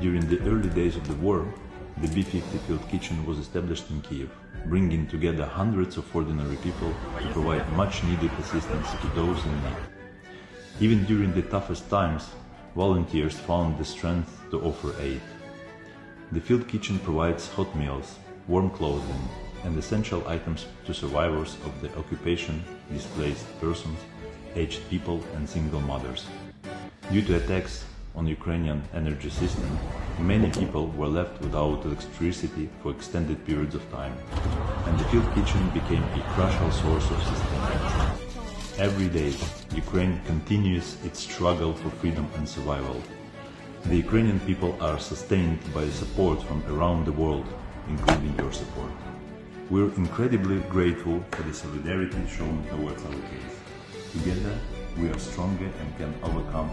During the early days of the war, the B-50 Field Kitchen was established in Kiev, bringing together hundreds of ordinary people to provide much needed assistance to those in need. Even during the toughest times, volunteers found the strength to offer aid. The Field Kitchen provides hot meals, warm clothing, and essential items to survivors of the occupation, displaced persons, aged people and single mothers. Due to attacks on the Ukrainian energy system, many people were left without electricity for extended periods of time, and the field kitchen became a crucial source of sustenance. Every day, Ukraine continues its struggle for freedom and survival. The Ukrainian people are sustained by support from around the world, including your support. We're incredibly grateful for the solidarity shown towards our case. Together, we are stronger and can overcome.